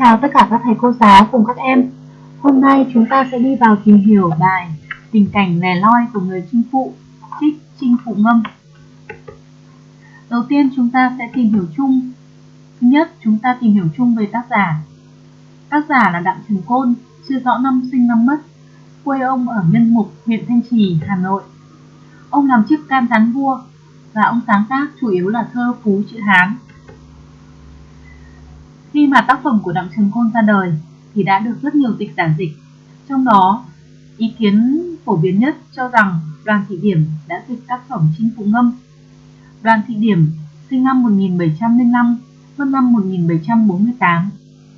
chào tất cả các thầy cô giáo cùng các em. Hôm nay chúng ta sẽ đi vào tìm hiểu bài Tình cảnh lẻ loi của người chinh phụ, trích Trinh Phụ Ngâm. Đầu tiên chúng ta sẽ tìm hiểu chung. Thứ nhất, chúng ta tìm hiểu chung về tác giả. Tác giả là Đặng Trần Côn, chưa rõ năm sinh năm mất. Quê ông ở Nhân Mục, huyện Thanh Trì, Hà Nội. Ông làm chức can gián vua và ông sáng tác chủ yếu là thơ phú chữ Hán khi mà tác phẩm của Đặng Trần Côn ra đời thì đã được rất nhiều dịch giả dịch. Trong đó, ý kiến phổ biến nhất cho rằng Đoàn Thị Điểm đã dịch tác phẩm Chinh Phụ Ngâm. Đoàn Thị Điểm sinh năm 1705, mất năm 1748,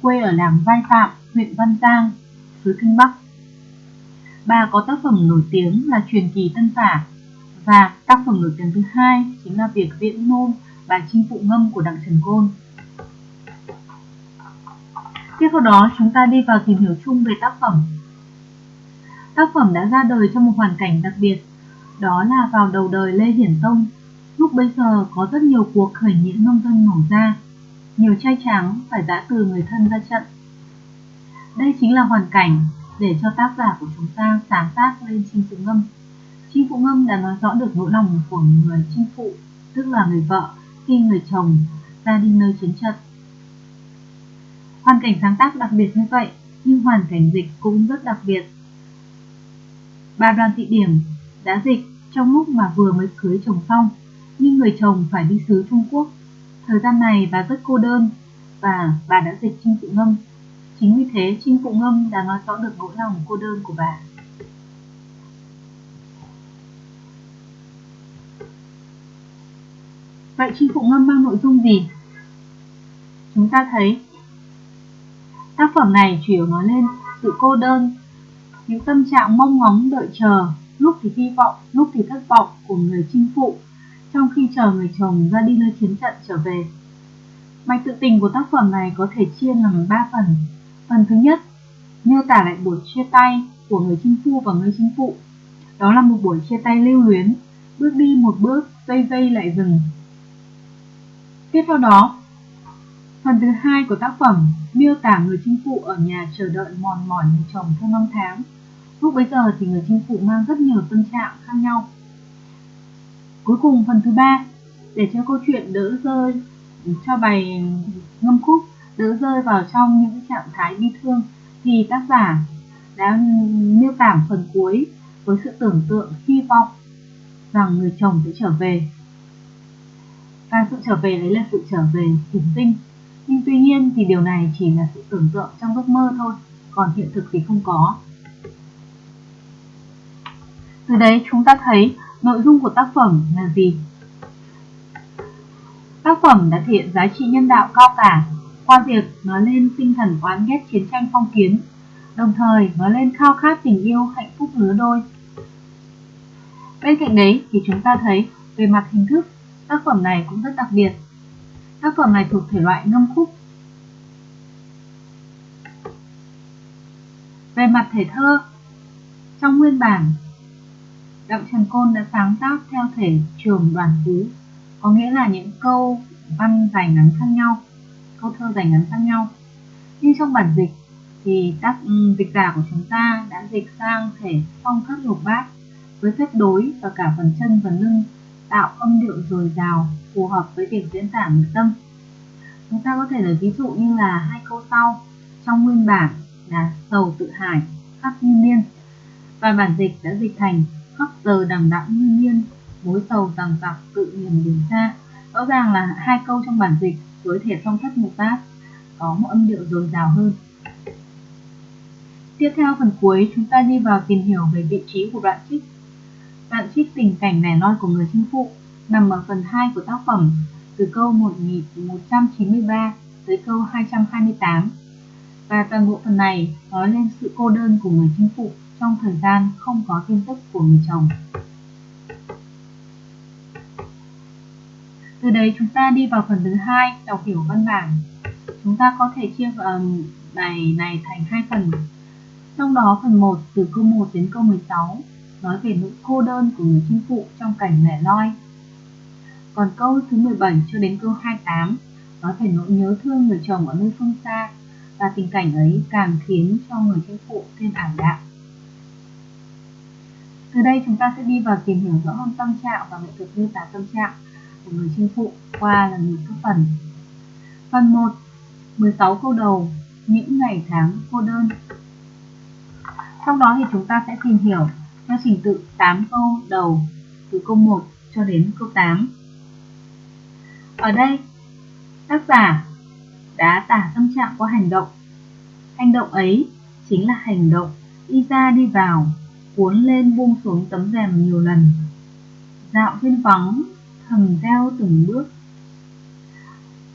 quê ở làng Vai Phạm, huyện Văn Giang, xứ Kinh Bắc. Bà có tác phẩm nổi tiếng là Truyền kỳ Tân Phả và tác phẩm nổi tiếng thứ hai chính là Việc Viễn Nôn, bài Chinh Phụ Ngâm của Đặng Trần Côn. Tiếp theo đó chúng ta đi vào tìm hiểu chung về tác phẩm. Tác phẩm đã ra đời trong một hoàn cảnh đặc biệt, đó là vào đầu đời Lê Hiển Tông. Lúc bây giờ có rất nhiều cuộc khởi nghĩa nông dân nổ ra, nhiều trai tráng phải giã từ người thân ra trận. Đây chính là hoàn cảnh để cho tác giả của chúng ta sáng tác lên chinh phụ ngâm. Chinh phụ ngâm đã nói rõ được nỗi lòng của người chinh phụ, tức là người vợ khi người chồng ra đi nơi chiến trận Hoàn cảnh sáng tác đặc biệt như vậy, nhưng hoàn cảnh dịch cũng rất đặc biệt. Bà Đoàn Thị Điểm đã dịch trong lúc mà vừa mới cưới chồng xong, nhưng người chồng phải đi xứ Trung Quốc. Thời gian này bà rất cô đơn và bà đã dịch Trinh Phụ Ngâm. Chính vì thế Trinh Phụ Ngâm đã nói rõ được nỗi lòng cô đơn của bà. Vậy Trinh Phụ Ngâm mang nội dung gì? Chúng ta thấy Tác phẩm này chủ yếu nói lên sự cô đơn, những tâm trạng mong ngóng đợi chờ, lúc thì hy vọng, lúc thì thất vọng của người chinh phụ, trong khi chờ người chồng ra đi nơi chiến trận trở về. Mạch tự tình của tác phẩm này có thể chia làm 3 phần. Phần thứ nhất, miêu tả lại buổi chia tay của người chinh phu và người chinh phụ. Đó là một buổi chia tay lưu luyến, bước đi một bước, dây dây lại dừng. Tiếp theo đó, Phần thứ hai của tác phẩm miêu tả người chinh phụ ở nhà chờ đợi mòn mỏi người chồng theo năm tháng. Lúc bấy giờ thì người chinh phụ mang rất nhiều tâm trạng khác nhau. Cuối cùng phần thứ ba, để cho câu chuyện đỡ rơi, cho bài ngâm khúc đỡ rơi vào trong những trạng thái bi thương, thì tác giả đã miêu tả phần cuối với sự tưởng tượng hy vọng rằng người chồng sẽ trở về. Và sự trở về đấy là sự trở về hiển tinh nhưng tuy nhiên thì điều này chỉ là sự tưởng tượng trong giấc mơ thôi, còn hiện thực thì không có. Từ đấy chúng ta thấy nội dung của tác phẩm là gì? Tác phẩm đã thể hiện giá trị nhân đạo cao cả qua việc nói lên tinh thần oán ghét chiến tranh phong kiến, đồng thời nói lên khao khát tình yêu hạnh phúc lứa đôi. Bên cạnh đấy thì chúng ta thấy về mặt hình thức, tác phẩm này cũng rất đặc biệt Tác phẩm này thuộc thể loại ngâm khúc. Về mặt thể thơ, trong nguyên bản, Đặng Trần Côn đã sáng tác theo thể trường đoàn phú, có nghĩa là những câu văn dài ngắn khác nhau, câu thơ dài ngắn khác nhau. Nhưng trong bản dịch thì tác ừ, dịch giả của chúng ta đã dịch sang thể phong thất lục bát với phép đối và cả phần chân và lưng tạo âm điệu dồi dào phù hợp với việc diễn tả nội tâm. Chúng ta có thể lấy ví dụ như là hai câu sau trong nguyên bản là sầu tự hải khắc như miên" và bản dịch đã dịch thành khắc giờ đằng đẵng như miên, mối sầu rằng giặc tự niềm đường xa. Rõ ràng là hai câu trong bản dịch với thể song thất mục bát có một âm điệu dồi dào hơn. Tiếp theo phần cuối chúng ta đi vào tìm hiểu về vị trí của đoạn trích đoạn trích tình cảnh nẻ loi của người chinh phụ nằm ở phần 2 của tác phẩm từ câu 1193 tới câu 228 và toàn bộ phần này nói lên sự cô đơn của người chinh phụ trong thời gian không có tin tức của người chồng. Từ đấy chúng ta đi vào phần thứ hai đọc hiểu văn bản. Chúng ta có thể chia um, bài này thành hai phần. Trong đó phần 1 từ câu 1 đến câu 16 nói về nỗi cô đơn của người chinh phụ trong cảnh lẻ loi còn câu thứ 17 cho đến câu 28 nói về nỗi nhớ thương người chồng ở nơi phương xa và tình cảnh ấy càng khiến cho người chinh phụ thêm ảm đạm. Từ đây chúng ta sẽ đi vào tìm hiểu rõ hơn tâm trạng và nghệ thuật miêu tả tâm trạng của người chinh phụ qua là những các phần. Phần 1 16 câu đầu, những ngày tháng cô đơn Sau đó thì chúng ta sẽ tìm hiểu theo trình tự 8 câu đầu, từ câu 1 cho đến câu 8 Ở đây, tác giả đã tả tâm trạng qua hành động. Hành động ấy chính là hành động đi ra đi vào, cuốn lên buông xuống tấm rèm nhiều lần. Dạo trên vắng, thầm theo từng bước.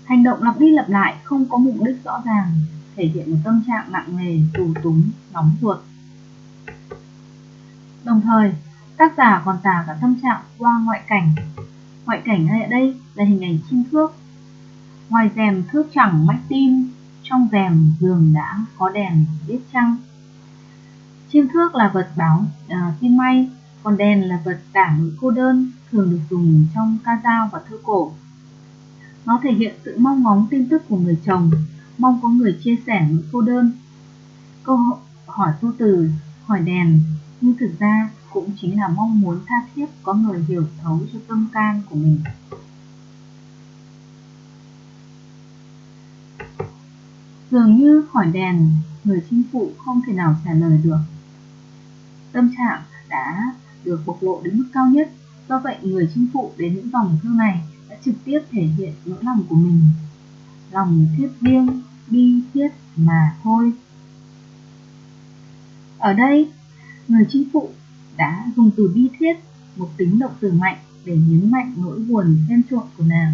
Hành động lặp đi lặp lại không có mục đích rõ ràng, thể hiện một tâm trạng nặng nề, tù túng, nóng ruột đồng thời tác giả còn tả cả tâm trạng qua ngoại cảnh ngoại cảnh ở đây là hình ảnh chim thước ngoài rèm thước chẳng mách tim trong rèm giường đã có đèn biết trăng Chim thước là vật báo à, tin may, còn đèn là vật tả nỗi cô đơn, thường được dùng trong ca dao và thơ cổ. Nó thể hiện sự mong ngóng tin tức của người chồng, mong có người chia sẻ nỗi cô đơn. Câu hỏi tu từ, hỏi đèn, nhưng thực ra cũng chính là mong muốn tha thiết có người hiểu thấu cho tâm can của mình. Dường như hỏi đèn, người chinh phụ không thể nào trả lời được tâm trạng đã được bộc lộ đến mức cao nhất. Do vậy, người chinh phụ đến những dòng thư này đã trực tiếp thể hiện nỗi lòng của mình. Lòng thiết riêng, bi thiết mà thôi. Ở đây, người chính phụ đã dùng từ bi thiết, một tính động từ mạnh để nhấn mạnh nỗi buồn xen trộn của nàng.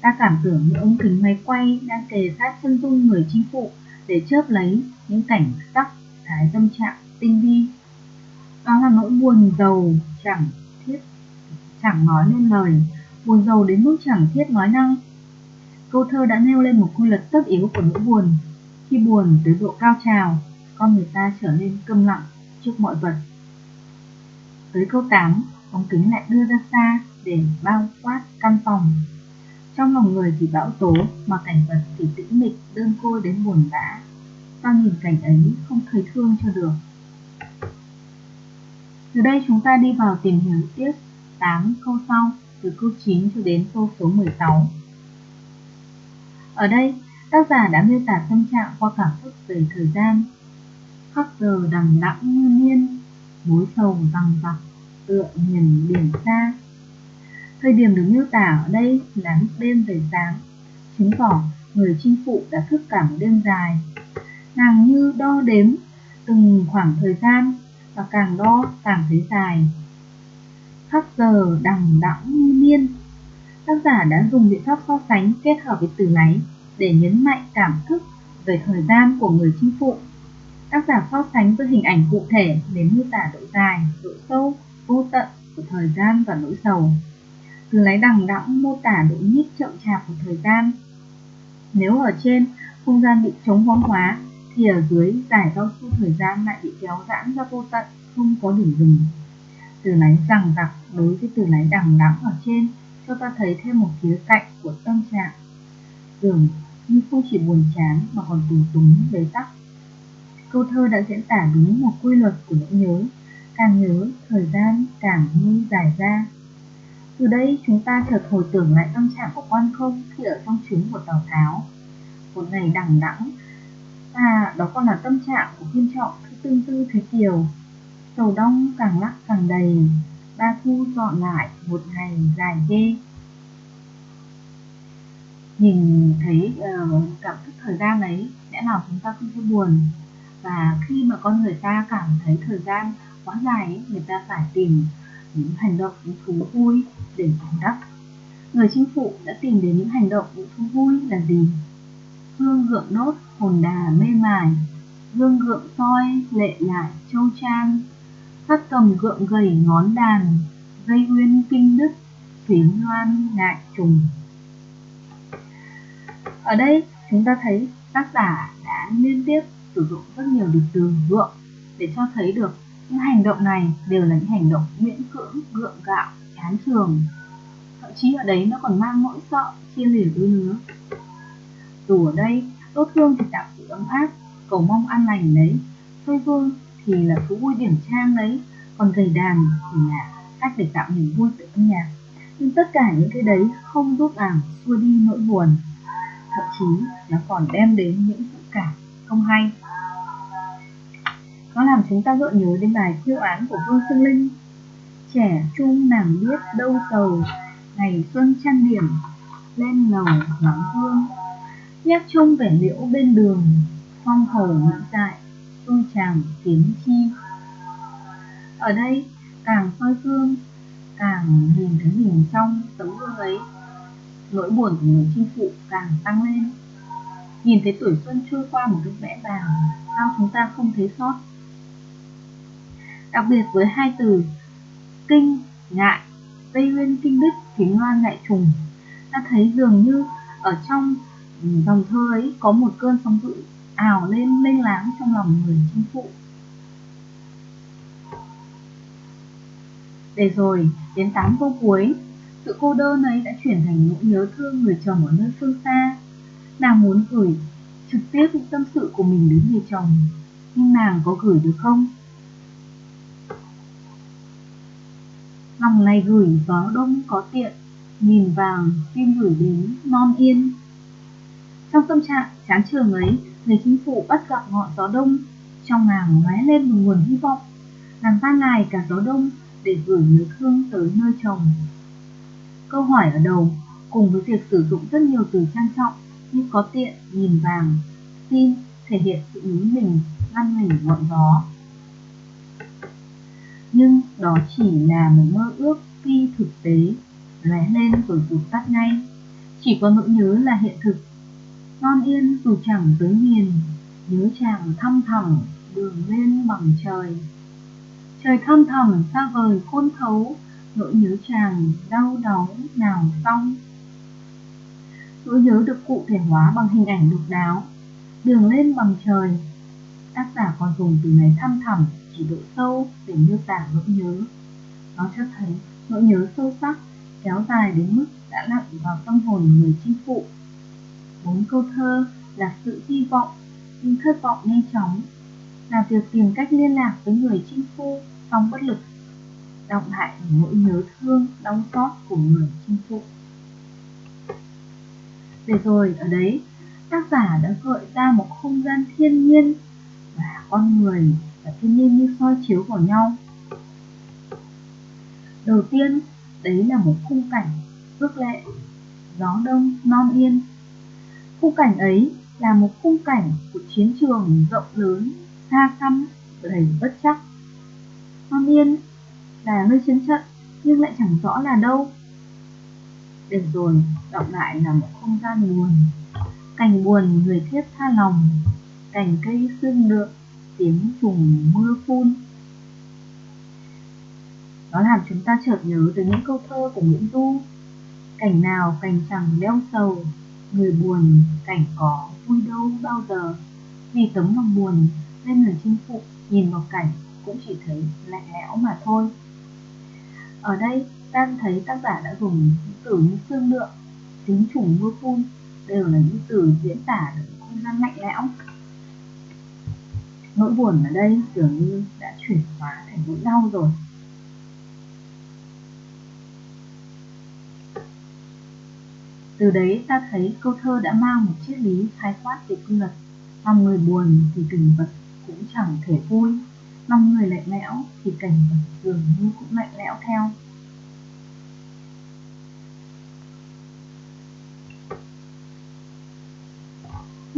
Ta cảm tưởng như ống kính máy quay đang kề sát chân dung người chính phụ để chớp lấy những cảnh sắc thái tâm trạng tinh vi. Đó là nỗi buồn giàu chẳng thiết chẳng nói nên lời buồn giàu đến mức chẳng thiết nói năng. Câu thơ đã nêu lên một quy luật tất yếu của nỗi buồn. Khi buồn tới độ cao trào con người ta trở nên câm lặng trước mọi vật tới câu 8 ống kính lại đưa ra xa để bao quát căn phòng trong lòng người thì bão tố mà cảnh vật thì tĩnh mịch đơn côi đến buồn bã Sao nhìn cảnh ấy không thấy thương cho được từ đây chúng ta đi vào tìm hiểu tiếp 8 câu sau từ câu 9 cho đến câu số 16. Ở đây, tác giả đã miêu tả tâm trạng qua cảm xúc về thời gian khắp giờ đằng đẵng như niên, mối sầu rằng vặc, tựa miền biển xa. Thời điểm được miêu tả ở đây là lúc đêm về sáng, chứng tỏ người chinh phụ đã thức cả một đêm dài. Nàng như đo đếm từng khoảng thời gian và càng đo càng thấy dài. Khắc giờ đằng đẵng như niên Tác giả đã dùng biện pháp so sánh kết hợp với từ láy để nhấn mạnh cảm thức về thời gian của người chinh phụ. Tác giả so sánh với hình ảnh cụ thể để miêu tả độ dài, độ sâu, vô tận của thời gian và nỗi sầu. Từ lái đằng đẵng mô tả độ nhích chậm chạp của thời gian. Nếu ở trên không gian bị chống vong hóa thì ở dưới giải cao su thời gian lại bị kéo giãn ra vô tận, không có điểm dừng. Từ lái rằng đặc đối với từ lái đằng đẵng ở trên cho ta thấy thêm một khía cạnh của tâm trạng. Dường như không chỉ buồn chán mà còn tù túng bế tắc. Câu thơ đã diễn tả đúng một quy luật của nỗi nhớ, càng nhớ thời gian càng như dài ra. Từ đây chúng ta chợt hồi tưởng lại tâm trạng của quan không khi ở trong chuyến của Tào Tháo. Một ngày đằng đẵng À, đó còn là tâm trạng của Kim trọng thứ tương tư thế kiều. Sầu đông càng lắc càng đầy, ba thu dọn lại một ngày dài ghê. Nhìn thấy uh, cảm thức thời gian ấy, lẽ nào chúng ta không thấy buồn. Và khi mà con người ta cảm thấy thời gian quá dài ấy, người ta phải tìm những hành động, những thú vui để bù đắp. Người chinh phụ đã tìm đến những hành động, những thú vui là gì? Hương gượng đốt, hồn đà mê mải, gương gượng soi, lệ lại châu trang, phát cầm gượng gầy ngón đàn, dây uyên kinh đức, thủy loan ngại trùng. Ở đây chúng ta thấy tác giả đã liên tiếp sử dụng rất nhiều được từ gượng để cho thấy được những hành động này đều là những hành động miễn cưỡng, gượng gạo, chán trường. Thậm chí ở đấy nó còn mang nỗi sợ chia lìa đôi lứa dù ở đây đốt hương thì tạo sự ấm áp, cầu mong an lành đấy. Soi vui thì là thú vui điểm trang đấy, còn gầy đàn thì là cách để tạo niềm vui từ âm nhạc. Nhưng tất cả những cái đấy không giúp ảng xua đi nỗi buồn, thậm chí nó còn đem đến những sự cảm không hay. Nó làm chúng ta gợi nhớ đến bài khiêu án của Vương Xuân Linh. Trẻ trung nàng biết đâu sầu, ngày xuân trang điểm, lên lầu ngắm hương. Nhắc chung vẻ liễu bên đường, phong hầu nghĩ dại, tôi chàng kiếm chi. Ở đây, càng soi gương, càng nhìn thấy mình trong tấm gương ấy, nỗi buồn của người chinh phụ càng tăng lên. Nhìn thấy tuổi xuân trôi qua một cách vẽ vàng, sao chúng ta không thấy sót? Đặc biệt với hai từ kinh, ngại, tây nguyên kinh đức, kính loan ngại trùng, ta thấy dường như ở trong ừ, dòng thơ ấy có một cơn sóng dữ ảo lên lênh láng trong lòng người chinh phụ. Để rồi, đến tám câu cuối, sự cô đơn ấy đã chuyển thành nỗi nhớ thương người chồng ở nơi phương xa. Nàng muốn gửi trực tiếp những tâm sự của mình đến người chồng, nhưng nàng có gửi được không? Lòng này gửi gió đông có tiện, nhìn vàng tim gửi đến non yên. Trong tâm trạng chán trường ấy, người chính phủ bắt gặp ngọn gió đông, trong nàng lóe lên một nguồn hy vọng. Nàng van ngài cả gió đông để gửi nhớ thương tới nơi chồng. Câu hỏi ở đầu, cùng với việc sử dụng rất nhiều từ trang trọng nhưng có tiện, nhìn vàng, tin thể hiện sự nhún mình, ngăn mình ngọn gió. Nhưng đó chỉ là một mơ ước phi thực tế, lóe lên rồi vụt tắt ngay. Chỉ có nỗi nhớ là hiện thực. Non yên dù chẳng tới miền, nhớ chàng thăm thẳm đường lên bằng trời. Trời thăm thẳm xa vời khôn thấu, nỗi nhớ chàng đau đớn nào xong. Nỗi nhớ được cụ thể hóa bằng hình ảnh độc đáo, đường lên bằng trời. Tác giả còn dùng từ này thăm thẳm chỉ độ sâu để miêu tả nỗi nhớ. Nó cho thấy nỗi nhớ sâu sắc, kéo dài đến mức đã lặn vào tâm hồn người chinh phụ. Bốn câu thơ là sự hy vọng, nhưng thất vọng nhanh chóng, là việc tìm cách liên lạc với người chinh phu song bất lực, động lại nỗi nhớ thương, đau xót của người chinh phụ. Để rồi ở đấy, tác giả đã gợi ra một không gian thiên nhiên và con người và thiên nhiên như soi chiếu vào nhau. Đầu tiên, đấy là một khung cảnh ước lệ, gió đông non yên. Khung cảnh ấy là một khung cảnh của chiến trường rộng lớn, xa xăm, đầy bất chắc. Non yên là nơi chiến trận nhưng lại chẳng rõ là đâu. Để rồi, đọng lại là một không gian buồn, cảnh buồn người thiết tha lòng, cành cây xương lượng, tiếng trùng mưa phun. Nó làm chúng ta chợt nhớ tới những câu thơ của Nguyễn Du. Cảnh nào cảnh chẳng đeo sầu, người buồn cảnh có vui đâu bao giờ. Vì tấm lòng buồn nên người chinh phụ nhìn vào cảnh cũng chỉ thấy lạnh lẽo mà thôi. Ở đây ta thấy tác giả đã dùng những từ như xương lượng, tính trùng mưa phun đều là những từ diễn tả được không gian lạnh lẽo. Nỗi buồn ở đây dường như đã chuyển hóa thành nỗi đau rồi. Từ đấy ta thấy câu thơ đã mang một triết lý khái quát về quy luật. Lòng người buồn thì tình vật cũng chẳng thể vui lòng người lạnh lẽo thì cảnh vật dường như cũng lạnh lẽo theo.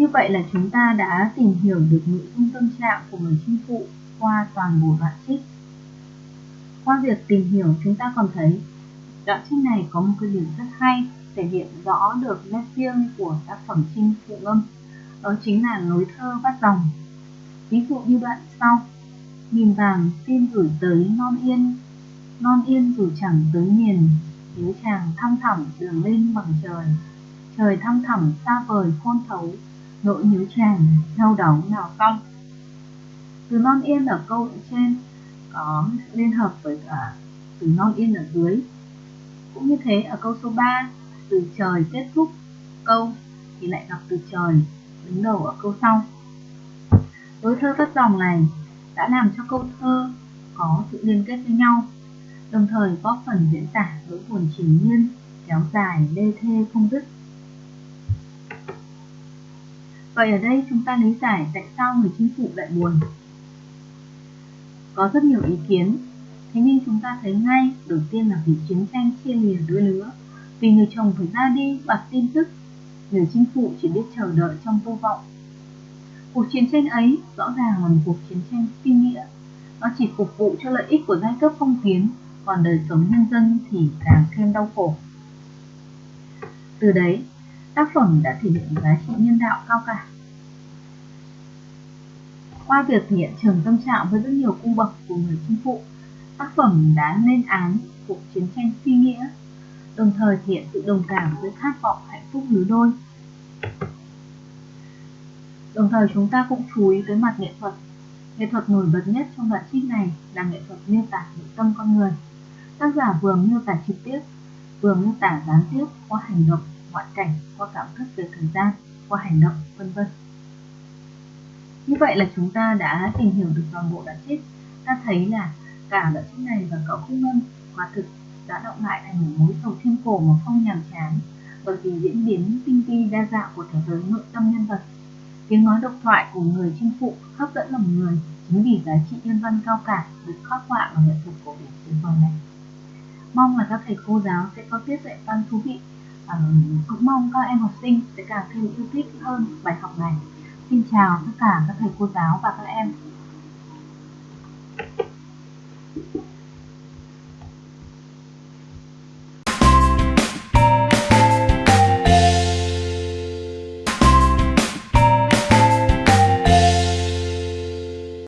Như vậy là chúng ta đã tìm hiểu được nội dung tâm trạng của người chinh phụ qua toàn bộ đoạn trích. Qua việc tìm hiểu, chúng ta còn thấy đoạn trích này có một cái điểm rất hay, thể hiện rõ được nét riêng của tác phẩm trinh phụ ngâm đó chính là lối thơ bắt dòng. Ví dụ như đoạn sau. Nhìn vàng, xin gửi tới non yên. Non yên dù chẳng tới miền, nếu chàng thăm thẳm đường lên bằng trời. Trời thăm thẳm xa vời khôn thấu nỗi nhớ chàng đau đớn nào cong từ non yên ở câu trên có liên hợp với cả từ non yên ở dưới. Cũng như thế ở câu số 3 từ trời kết thúc câu thì lại gặp từ trời đứng đầu ở câu sau. Đối thơ các dòng này đã làm cho câu thơ có sự liên kết với nhau, đồng thời góp phần diễn tả nỗi buồn triền miên kéo dài, lê thê không dứt. Vậy ở đây chúng ta lý giải tại sao người chinh phụ lại buồn. Có rất nhiều ý kiến, thế nhưng chúng ta thấy ngay đầu tiên là vì chiến tranh chia lìa đôi lứa, vì người chồng phải ra đi bạc tin tức, người chinh phụ chỉ biết chờ đợi trong vô vọng. Cuộc chiến tranh ấy rõ ràng là một cuộc chiến tranh phi nghĩa, nó chỉ phục vụ cho lợi ích của giai cấp phong kiến, còn đời sống nhân dân thì càng thêm đau khổ. Từ đấy, tác phẩm đã thể hiện giá trị nhân đạo cao cả. Qua việc thể hiện trường tâm trạng với rất nhiều cung bậc của người trung phụ, tác phẩm đã lên án cuộc chiến tranh phi nghĩa, đồng thời thể hiện sự đồng cảm với khát vọng hạnh phúc lứa đôi. Đồng thời chúng ta cũng chú ý tới mặt nghệ thuật. Nghệ thuật nổi bật nhất trong đoạn trích này là nghệ thuật miêu tả nội tâm con người. Tác giả vừa miêu tả trực tiếp, vừa miêu tả gián tiếp qua hành động, ngoại cảnh, qua cảm thức về thời gian, qua hành động, vân vân. Như vậy là chúng ta đã tìm hiểu được toàn bộ đoạn trích. Ta thấy là cả đoạn trích này và cậu khúc ngân quả thực đã động lại thành một mối sầu thiên cổ mà không nhàm chán bởi vì diễn biến tinh vi đa dạng của thế giới nội tâm nhân vật. Tiếng nói độc thoại của người chinh phụ hấp dẫn lòng người chính vì giá trị nhân văn cao cả được khắc họa ở nghệ thuật cổ điển tuyệt vời này. Mong là các thầy cô giáo sẽ có tiết dạy văn thú vị. Ờ, cũng mong các em học sinh sẽ càng thêm yêu thích hơn bài học này. Xin chào tất cả các thầy cô giáo và các em.